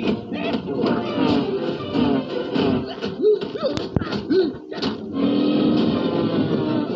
the